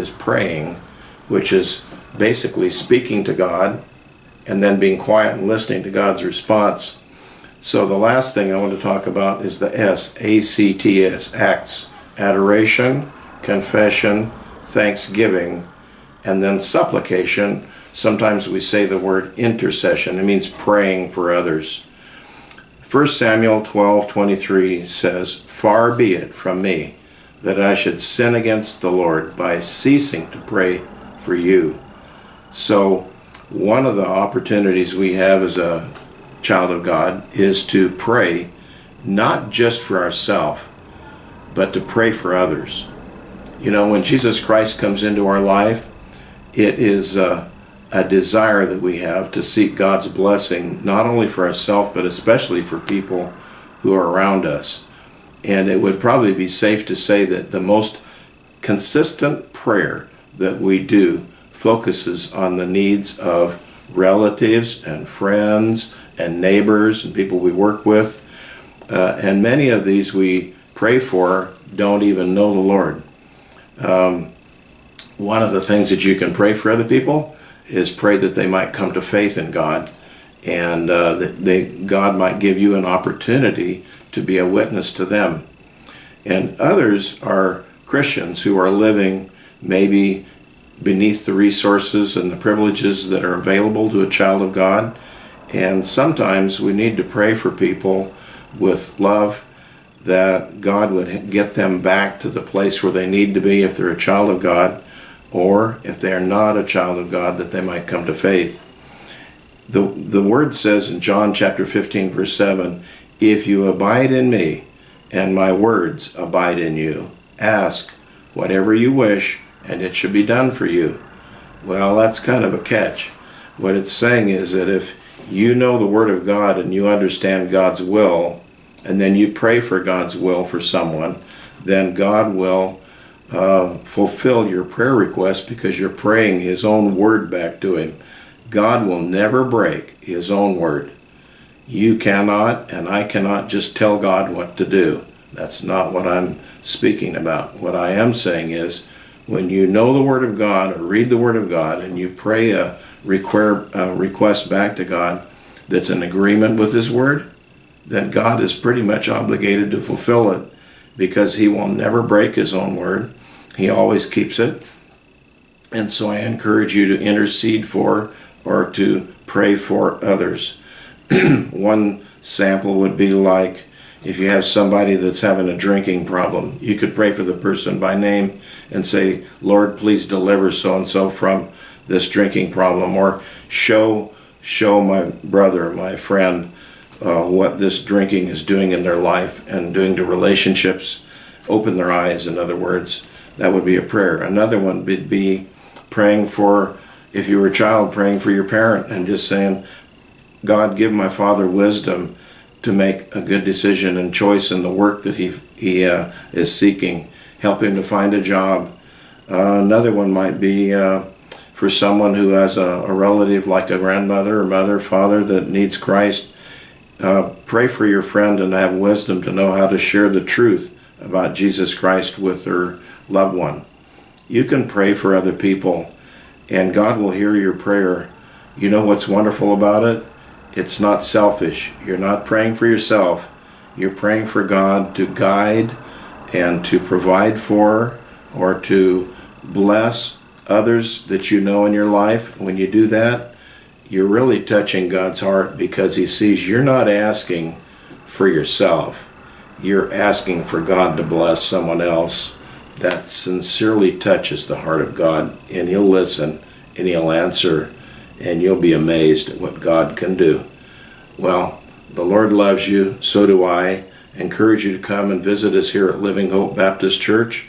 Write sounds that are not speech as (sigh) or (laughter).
is praying, which is basically speaking to God and then being quiet and listening to God's response. So the last thing I want to talk about is the S, A-C-T-S, acts, adoration, confession, thanksgiving, and then supplication. Sometimes we say the word intercession. It means praying for others. 1 Samuel 12, 23 says, Far be it from me that I should sin against the Lord by ceasing to pray for you. So one of the opportunities we have as a child of God is to pray not just for ourselves, but to pray for others. You know, when Jesus Christ comes into our life, it is uh, a desire that we have to seek God's blessing, not only for ourselves, but especially for people who are around us. And it would probably be safe to say that the most consistent prayer that we do focuses on the needs of relatives and friends and neighbors and people we work with. Uh, and many of these we pray for don't even know the Lord. Um, one of the things that you can pray for other people is pray that they might come to faith in God and uh, that they, God might give you an opportunity to be a witness to them. And others are Christians who are living maybe beneath the resources and the privileges that are available to a child of God. And sometimes we need to pray for people with love that God would get them back to the place where they need to be if they're a child of God, or if they're not a child of God, that they might come to faith. The, the word says in John chapter 15, verse 7, If you abide in me, and my words abide in you, ask whatever you wish, and it shall be done for you. Well, that's kind of a catch. What it's saying is that if you know the Word of God and you understand God's will, and then you pray for God's will for someone, then God will uh, fulfill your prayer request because you're praying His own word back to Him. God will never break His own word. You cannot, and I cannot just tell God what to do. That's not what I'm speaking about. What I am saying is, when you know the Word of God or read the Word of God and you pray a, request back to God that's in agreement with His Word, then God is pretty much obligated to fulfill it because He will never break His own Word. He always keeps it. And so I encourage you to intercede for or to pray for others. (clears throat) One sample would be like if you have somebody that's having a drinking problem, you could pray for the person by name and say, Lord, please deliver so-and-so from this drinking problem or show show my brother, my friend, uh, what this drinking is doing in their life and doing to relationships. Open their eyes, in other words. That would be a prayer. Another one would be praying for, if you were a child, praying for your parent and just saying, God, give my father wisdom to make a good decision and choice in the work that he, he uh, is seeking. Help him to find a job. Uh, another one might be uh, for someone who has a, a, relative like a grandmother or mother, father that needs Christ. Uh, pray for your friend and have wisdom to know how to share the truth about Jesus Christ with their loved one. You can pray for other people and God will hear your prayer. You know what's wonderful about it? It's not selfish. You're not praying for yourself. You're praying for God to guide and to provide for or to bless others that you know in your life. When you do that, you're really touching God's heart because he sees you're not asking for yourself. You're asking for God to bless someone else that sincerely touches the heart of God and he'll listen and he'll answer and you'll be amazed at what God can do. Well, the Lord loves you, so do I. Encourage you to come and visit us here at Living Hope Baptist Church.